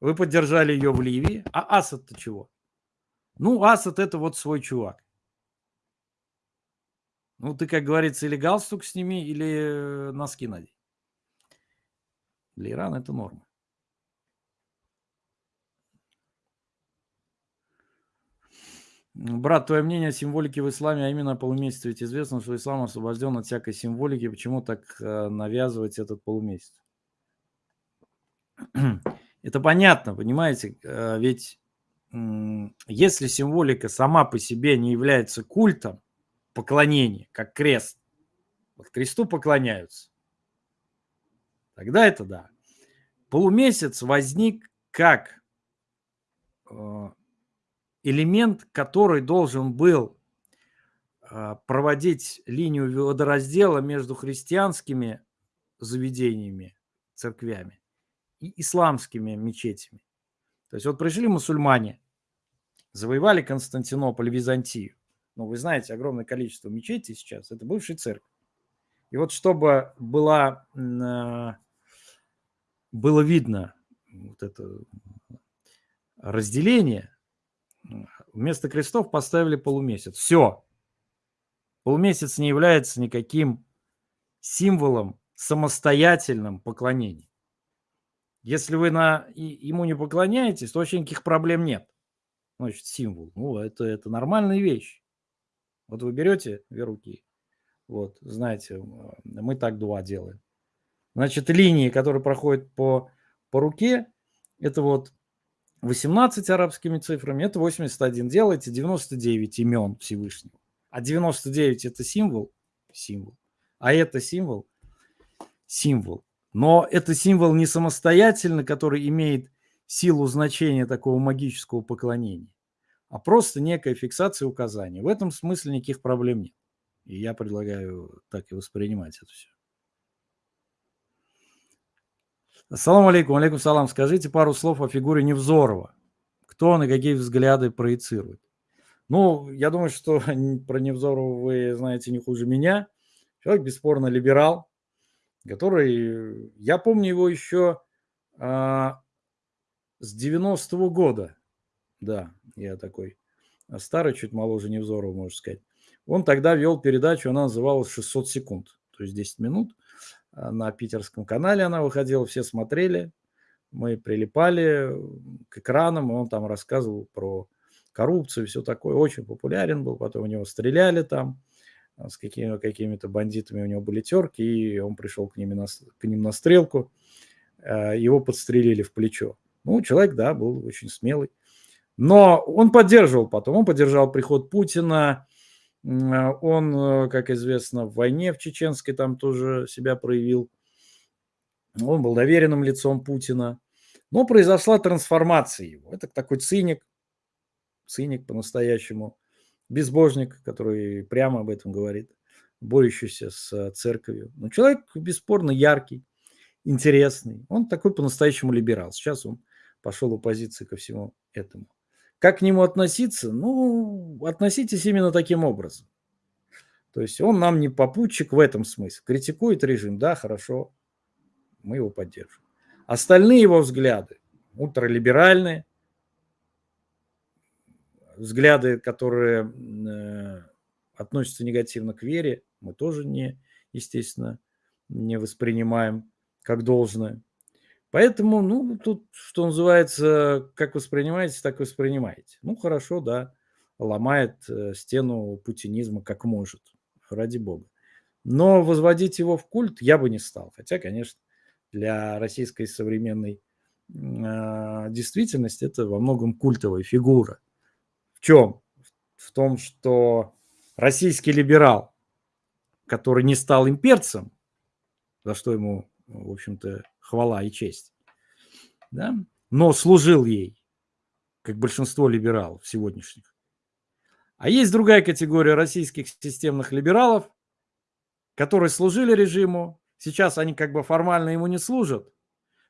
вы поддержали ее в Ливии. А Асад-то чего? Ну, Асад это вот свой чувак. Ну, ты, как говорится, или галстук сними, или э, носки надень. Для Ирана это норма. Брат, твое мнение о символике в исламе, а именно о полумесяце. Ведь известно, что ислам освобожден от всякой символики. Почему так э, навязывать этот полумесяц? Это понятно, понимаете? Э, ведь если символика сама по себе не является культом, поклонение, как крест. Вот кресту поклоняются. Тогда это да. Полумесяц возник как э, элемент, который должен был э, проводить линию водораздела между христианскими заведениями, церквями и исламскими мечетями. То есть вот пришли мусульмане, завоевали Константинополь, Византию ну, вы знаете, огромное количество мечетей сейчас, это бывшие церкви. И вот чтобы была, а, было видно вот это разделение, вместо крестов поставили полумесяц. Все. Полумесяц не является никаким символом самостоятельным поклонения. Если вы на, ему не поклоняетесь, то вообще никаких проблем нет. Значит, символ. Ну, это, это нормальная вещь. Вот вы берете две руки, вот, знаете, мы так два делаем. Значит, линии, которые проходят по, по руке, это вот 18 арабскими цифрами, это 81. Делайте 99 имен Всевышнего. А 99 это символ, символ. А это символ, символ. Но это символ не самостоятельно, который имеет силу значения такого магического поклонения а просто некая фиксация указаний. В этом смысле никаких проблем нет. И я предлагаю так и воспринимать это все. Ассаламу алейкум, алейкум салам. Скажите пару слов о фигуре Невзорова. Кто он и какие взгляды проецирует? Ну, я думаю, что про Невзорова вы знаете не хуже меня. Человек бесспорно либерал, который, я помню его еще а, с 90-го года. Да, я такой а, старый, чуть моложе Невзорова, можно сказать. Он тогда вел передачу, она называлась «600 секунд», то есть 10 минут. А, на питерском канале она выходила, все смотрели. Мы прилипали к экранам, и он там рассказывал про коррупцию и все такое. Очень популярен был, потом у него стреляли там а, с какими, какими-то бандитами, у него были терки, и он пришел к, ним на, к ним на стрелку, его подстрелили в плечо. Ну, человек, да, был очень смелый. Но он поддерживал потом, он поддержал приход Путина, он, э, как известно, в войне в Чеченской там тоже себя проявил. Он был доверенным лицом Путина. Но произошла трансформация его. Это такой циник, циник по-настоящему, безбожник, который прямо об этом говорит, борющийся с церковью. Но человек бесспорно яркий, интересный. Он такой по-настоящему либерал. Сейчас он пошел в оппозиции ко всему этому. Как к нему относиться? Ну, относитесь именно таким образом. То есть он нам не попутчик в этом смысле. Критикует режим, да, хорошо, мы его поддержим. Остальные его взгляды, ультралиберальные, взгляды, которые э, относятся негативно к вере, мы тоже не, естественно, не воспринимаем как должное. Поэтому, ну, тут, что называется, как воспринимаете, так воспринимаете. Ну, хорошо, да, ломает э, стену путинизма как может, ради бога. Но возводить его в культ я бы не стал. Хотя, конечно, для российской современной э, действительности это во многом культовая фигура. В чем? В том, что российский либерал, который не стал имперцем, за что ему, в общем-то, хвала и честь. Да? Но служил ей, как большинство либералов сегодняшних. А есть другая категория российских системных либералов, которые служили режиму, сейчас они как бы формально ему не служат,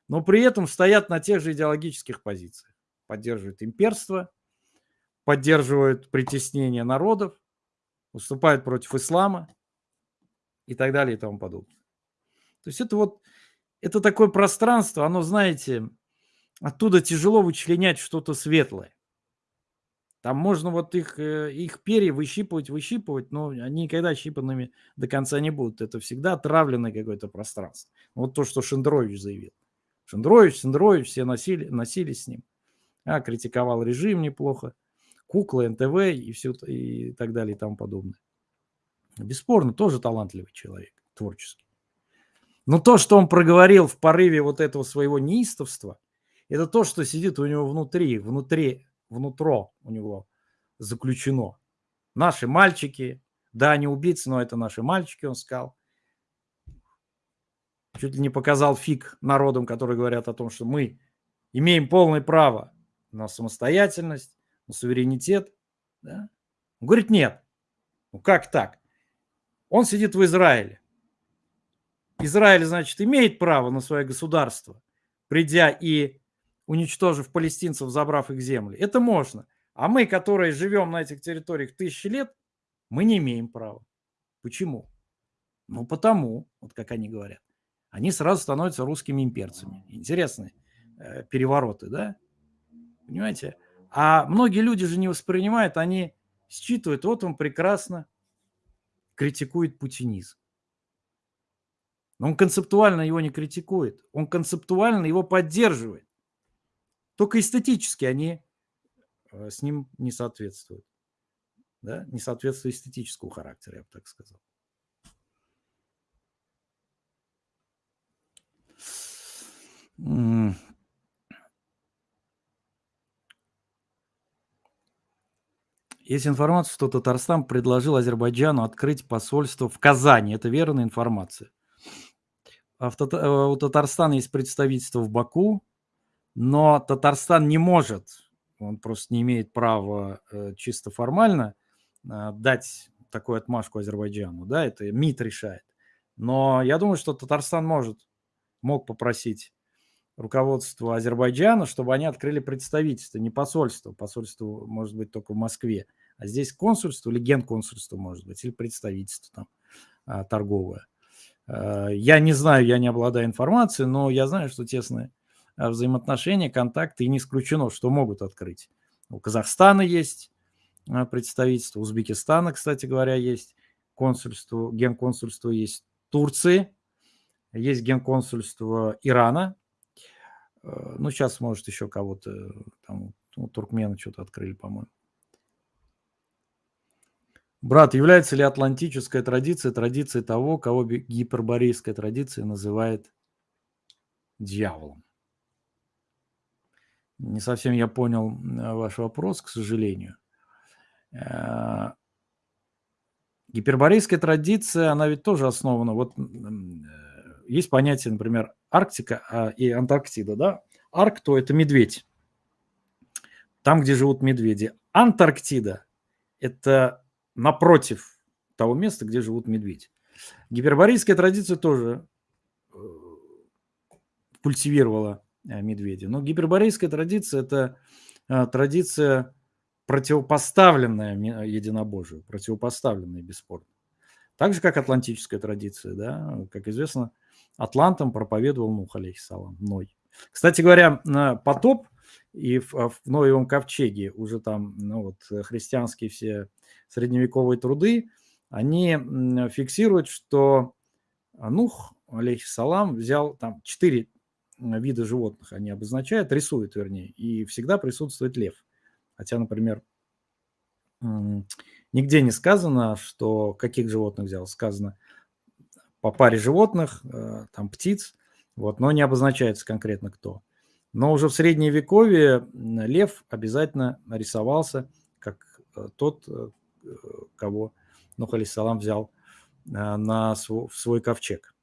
но при этом стоят на тех же идеологических позициях. Поддерживают имперство, поддерживают притеснение народов, выступают против ислама и так далее и тому подобное. То есть это вот, это такое пространство, оно, знаете, оттуда тяжело вычленять что-то светлое. Там можно вот их, э, их перья выщипывать, выщипывать, но они никогда щипанными до конца не будут. Это всегда отравленное какое-то пространство. Вот то, что Шендерович заявил. Шендерович, Шендерович, все носили, носились с ним. А, критиковал режим неплохо. Кукла, НТВ и все и так далее и тому подобное. Бесспорно, тоже талантливый человек, творческий. Но то, что он проговорил в порыве вот этого своего неистовства, это то, что сидит у него внутри, внутри внутро у него заключено. Наши мальчики, да, они убийцы, но это наши мальчики, он сказал. Чуть ли не показал фиг народам, которые говорят о том, что мы имеем полное право на самостоятельность, на суверенитет. Да? Он говорит, нет. Ну как так? Он сидит в Израиле. Израиль, значит, имеет право на свое государство, придя и уничтожив палестинцев, забрав их земли. Это можно. А мы, которые живем на этих территориях тысячи лет, мы не имеем права. Почему? Ну, потому, вот как они говорят, они сразу становятся русскими имперцами. Интересные э, перевороты, да? Понимаете? А многие люди же не воспринимают, они считывают, вот он прекрасно критикует путинизм. Но он концептуально его не критикует, он концептуально его поддерживает. Только эстетически они э, с ним не соответствуют. Да? Не соответствуют эстетического характера, я бы так сказал. Есть информация, что Татарстан предложил Азербайджану открыть посольство в Казани. Это верная информация. А в Тат... Э, у Татарстана есть представительство в Баку, но Татарстан не может, он просто не имеет права э, чисто формально э, дать такую отмашку Азербайджану, да, это МИД решает. Но я думаю, что Татарстан может, мог попросить руководство Азербайджана, чтобы они открыли представительство, не посольство. Посольство может быть только в Москве. А здесь консульство или генконсульство может быть, или представительство там торговое. Э, я не знаю, я не обладаю информацией, но я знаю, что тесные Э, взаимоотношения, контакты, и не исключено, что могут открыть. У Казахстана есть э, представительство, Узбекистана, кстати говоря, есть консульство, генконсульство есть Турции, есть генконсульство Ирана, ну, сейчас, может, еще кого-то, там, ну, туркмены что-то открыли, по-моему. Брат, является ли атлантическая традиция традицией того, кого гиперборейская традиция называет дьяволом? Не совсем я понял ваш вопрос, к сожалению. Э, гиперборейская традиция, она ведь тоже основана. Вот э, есть понятие, например, Арктика а, и Антарктида, да? Аркту – это медведь. Там, где живут медведи. Антарктида – это напротив того места, где живут медведи. Гиперборейская традиция тоже э, культивировала Э, медведи. Но гиперборейская традиция – это э, традиция противопоставленная единобожию, противопоставленная бесспорно. Так же, как атлантическая традиция, да, как известно, Атлантам проповедовал Нух, алейхиссалам, Ной. Кстати говоря, потоп и в, в Ноевом ковчеге уже там ну, вот, христианские все средневековые труды, они фиксируют, что Нух, алейхиссалам, взял там четыре виды животных они обозначают, рисуют, вернее, и всегда присутствует лев. Хотя, например, нигде не сказано, что каких животных взял. Сказано по паре животных, э, там птиц, вот, но не обозначается конкретно кто. Но уже в среднее вековье лев обязательно нарисовался как э, тот, э, кого Нух Алисалам взял на свой, в свой ковчег.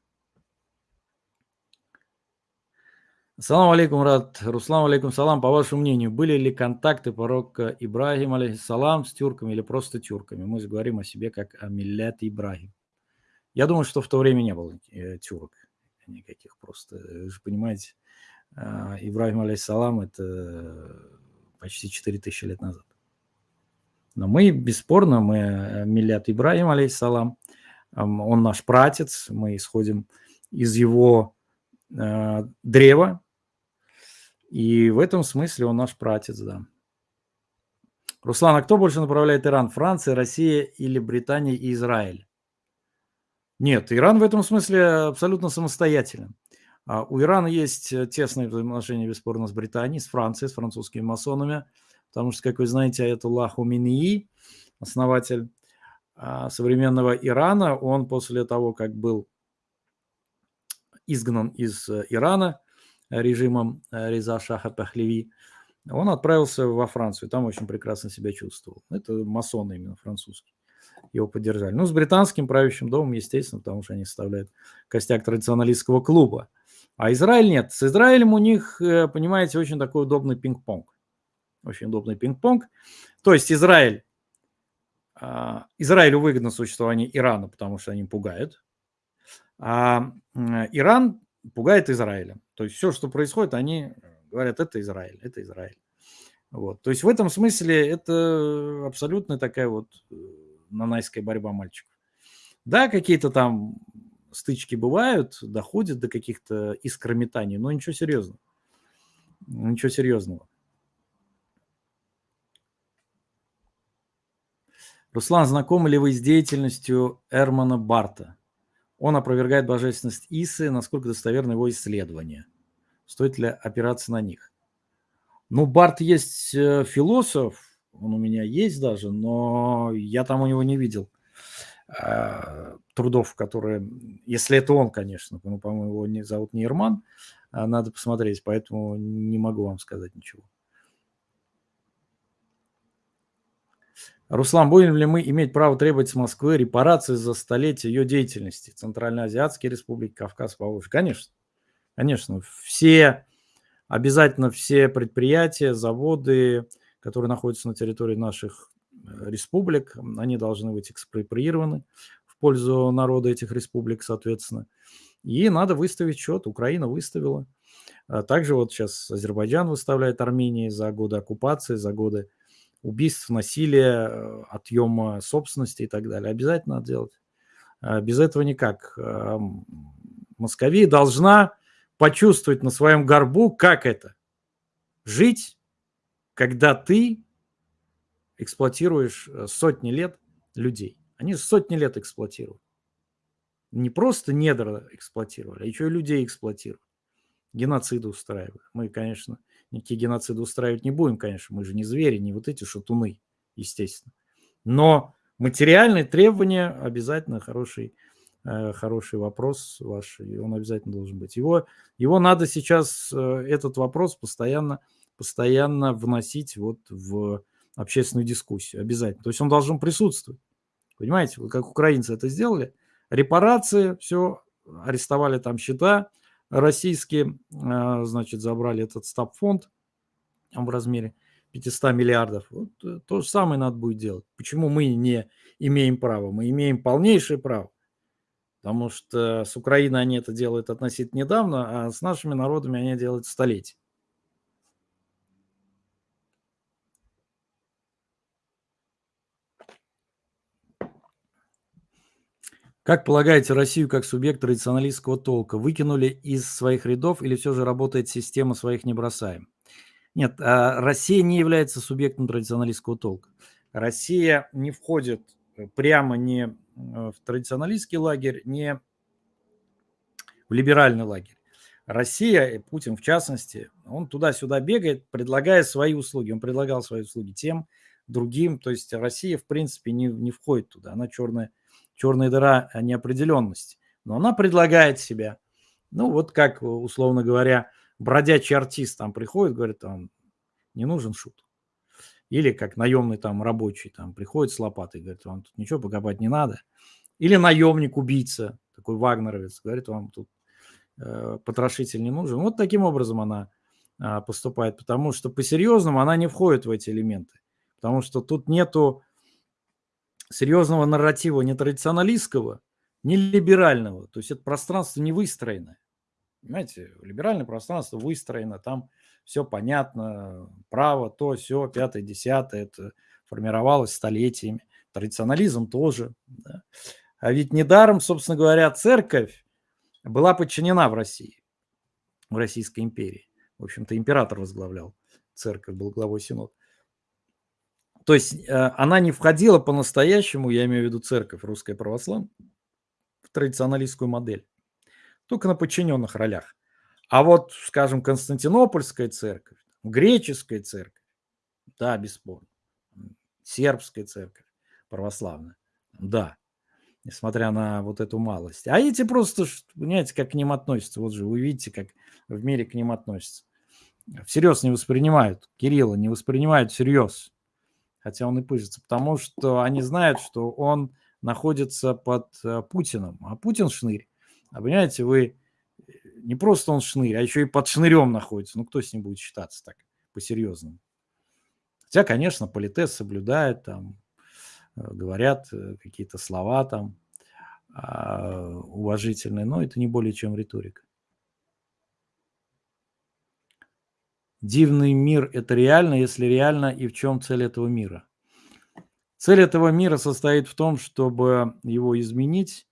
Салам алейкум, рад. Руслан алейкум салам. По вашему мнению, были ли контакты пророка Ибрагима алейхиссалам с тюрками или просто тюрками? Мы говорим о себе как о Миллет Ибрагим. Я думаю, что в то время не было э, тюрок никаких просто. Вы же понимаете, э, Ибрагим алейхиссалам – это почти 4000 лет назад. Но мы, бесспорно, мы э, Миллет Ибрагим алейхиссалам, он наш пратец, мы исходим из его э, древа, и в этом смысле он наш пратец, да. Руслан, а кто больше направляет Иран? Франция, Россия или Британия и Израиль? Нет, Иран в этом смысле абсолютно самостоятелен. А у Ирана есть э, тесные взаимоотношения, бесспорно, с Британией, с Францией, с французскими масонами, потому что, как вы знаете, Аятуллах Уминии, основатель а, современного Ирана, он после того, как был изгнан из э, Ирана, режимом э, Реза Шаха Пахлеви, он отправился во Францию, там очень прекрасно себя чувствовал. Это масоны именно французские его поддержали. Ну, с британским правящим домом, естественно, потому что они составляют костяк традиционалистского клуба. А Израиль нет. С Израилем у них, э, понимаете, очень такой удобный пинг-понг. Очень удобный пинг-понг. То есть Израиль, а, Израилю выгодно существование Ирана, потому что они пугают. А Иран пугает Израиля. То есть все, что происходит, они говорят, это Израиль, это Израиль. Вот. То есть в этом смысле это абсолютно такая вот э, нанайская борьба мальчиков. Да, какие-то там стычки бывают, доходят до каких-то искрометаний, но ничего серьезного. Ничего серьезного. Руслан, знакомы ли вы с деятельностью Эрмана Барта? Он опровергает божественность Исы, насколько достоверны его исследования. Стоит ли опираться на них? Ну, Барт есть э, философ, он у меня есть даже, но я там у него не видел э, трудов, которые, если это он, конечно, ну, по-моему, его не, зовут не Ирман, а надо посмотреть, поэтому не могу вам сказать ничего. Руслан, будем ли мы иметь право требовать с Москвы репарации за столетие ее деятельности? Центральноазиатские республики, Кавказ, Поволжье? Конечно. Конечно. Все, обязательно все предприятия, заводы, которые находятся на территории наших э, республик, они должны быть экспроприированы пользу народа этих республик, соответственно. И надо выставить счет. Украина выставила. А также вот сейчас Азербайджан выставляет Армении за годы оккупации, за годы убийств, насилия, э, отъема собственности и так далее. Обязательно надо делать. А без этого никак. А, Московия должна почувствовать на своем горбу, как это. Жить, когда ты эксплуатируешь э, сотни лет людей. Они сотни лет эксплуатируют. Не просто недра эксплуатировали, а еще и людей эксплуатируют. Геноциды устраивают. Мы, конечно, никакие геноциды устраивать не будем, конечно, мы же не звери, не вот эти шатуны, естественно. Но материальные требования обязательно хороший, э, хороший вопрос ваш, и он обязательно должен быть. Его, его надо сейчас, э, этот вопрос постоянно, постоянно вносить вот в общественную дискуссию, обязательно. То есть он должен присутствовать. Понимаете, как украинцы это сделали, репарации, все, арестовали там счета, российские, а, значит, забрали этот стаб-фонд в размере 500 миллиардов. Вот э, то же самое надо будет делать. Почему мы не имеем права? Мы имеем полнейшее право. Потому что с Украиной они это делают относительно недавно, а с нашими народами они делают столетия. Как полагаете, Россию как субъект традиционалистского толка выкинули из своих рядов или все же работает система «своих не бросаем»? Нет, а, Россия не является субъектом традиционалистского толка. Россия не входит э, прямо не э, в традиционалистский лагерь, не в либеральный лагерь. Россия, Путин в частности, он туда-сюда бегает, предлагая свои услуги. Он предлагал свои услуги тем, другим. То есть Россия, в принципе, не, не входит туда. Она черная черная дыра неопределенности. Но она предлагает себя. Ну, вот как, условно говоря, бродячий артист там приходит, говорит, там, не нужен шут. Или как наемный там рабочий там приходит с лопатой, говорит, вам тут ничего покопать не надо. Или наемник-убийца, такой вагнеровец, говорит, вам тут э, потрошитель не нужен. Вот таким образом она а, поступает, потому что по-серьезному она не входит в эти элементы, потому что тут нету серьезного нарратива ни традиционалистского, ни либерального, то есть это пространство не выстроено. Понимаете, либеральное пространство выстроено, там все понятно, право, то, все, пятое, десятое, это формировалось столетиями. Традиционализм тоже. Да. А ведь недаром, собственно говоря, церковь была подчинена в России, в Российской империи. В общем-то, император возглавлял церковь, был главой синода. То есть э, она не входила по-настоящему, я имею в виду церковь русская православная, в традиционалистскую модель. Только на подчиненных ролях. А вот, скажем, Константинопольская церковь, греческая церковь, да, бесспорно. Сербская церковь православная, да, несмотря на вот эту малость. А эти просто, понимаете, как к ним относятся. Вот же вы видите, как в мире к ним относятся. Всерьез не воспринимают. Кирилла не воспринимают всерьез. Хотя он и пыжится. Потому что они знают, что он находится под э, Путиным. А Путин шнырь. А понимаете, вы не просто он шнырь, а еще и под шнырем находится. Ну, кто с ним будет считаться так по-серьезному? Хотя, конечно, политес соблюдает, там, э, говорят э, какие-то слова там а, уважительные, но это не более чем риторика. Дивный мир – это реально, если реально, и в чем цель этого мира? Цель этого мира состоит в том, чтобы его изменить,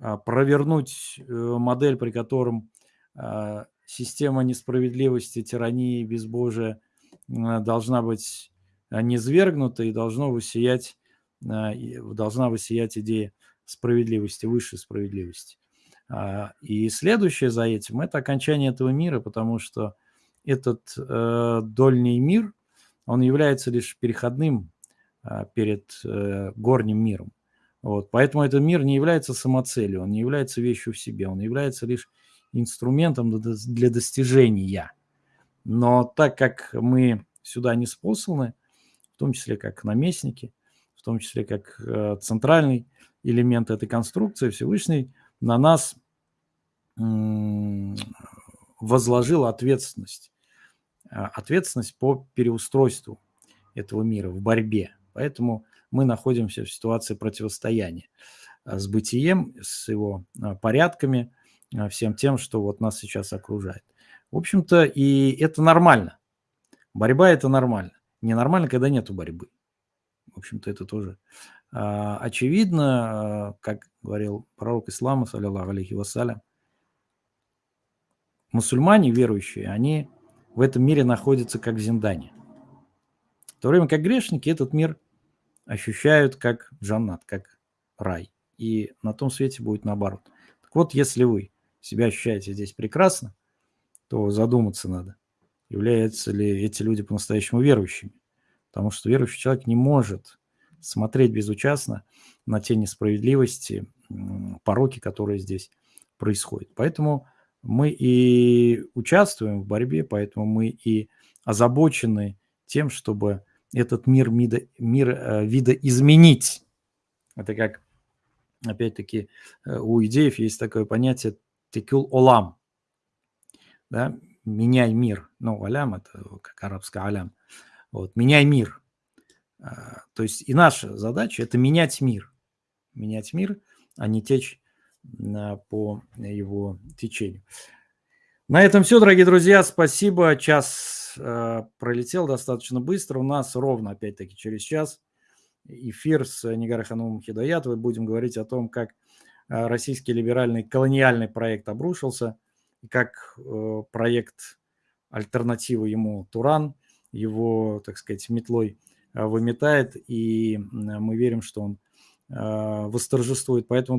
а, провернуть э, модель, при котором а, система несправедливости, тирании, безбожия должна быть а, низвергнута и должно высиять, должна высиять идея справедливости, высшей справедливости. И следующее за этим – это окончание этого мира, потому что этот э, дольний мир, он является лишь переходным перед э, горним миром. Вот, поэтому этот мир не является самоцелью, он не является вещью в себе, он является лишь инструментом для достижения. Но так как мы сюда не способны, в том числе как наместники, в том числе как э, центральный элемент этой конструкции, Всевышний на нас возложил ответственность. Э, ответственность по переустройству этого мира в борьбе. Поэтому мы находимся в ситуации противостояния а, с бытием, с его а, порядками, всем тем, что вот нас сейчас окружает. В общем-то, и это нормально. Борьба – это нормально. Ненормально, когда нету борьбы. В общем-то, это тоже очевидно, как говорил пророк ислама, саллиллаху алейхи вассалям, мусульмане верующие, они в этом мире находятся как в Зиндане. В то время как грешники этот мир ощущают как джаннат, как рай. И на том свете будет наоборот. Так вот, если вы себя ощущаете здесь прекрасно, то задуматься надо, являются ли эти люди по-настоящему верующими. Потому что верующий человек не может смотреть безучастно на те несправедливости, пороки, которые здесь происходят. Поэтому мы и участвуем в борьбе, поэтому мы и озабочены тем, чтобы этот мир, мида, мир э, вида изменить. Это как, опять-таки, э, у идеев есть такое понятие текюл олам. Да? Меняй мир. Ну, алям – это как арабское алям. Вот, меняй мир. А, то есть и наша задача – это менять мир. Менять мир, а не течь по его течению. На этом все, дорогие друзья. Спасибо. Час э, пролетел достаточно быстро. У нас ровно, опять-таки, через час эфир с Нигарой Ханумом Хидаятовой. Будем говорить о том, как э, российский либеральный колониальный проект обрушился, как э, проект альтернативы ему Туран, его, так сказать, метлой выметает. И мы верим, что он восторжествует. Поэтому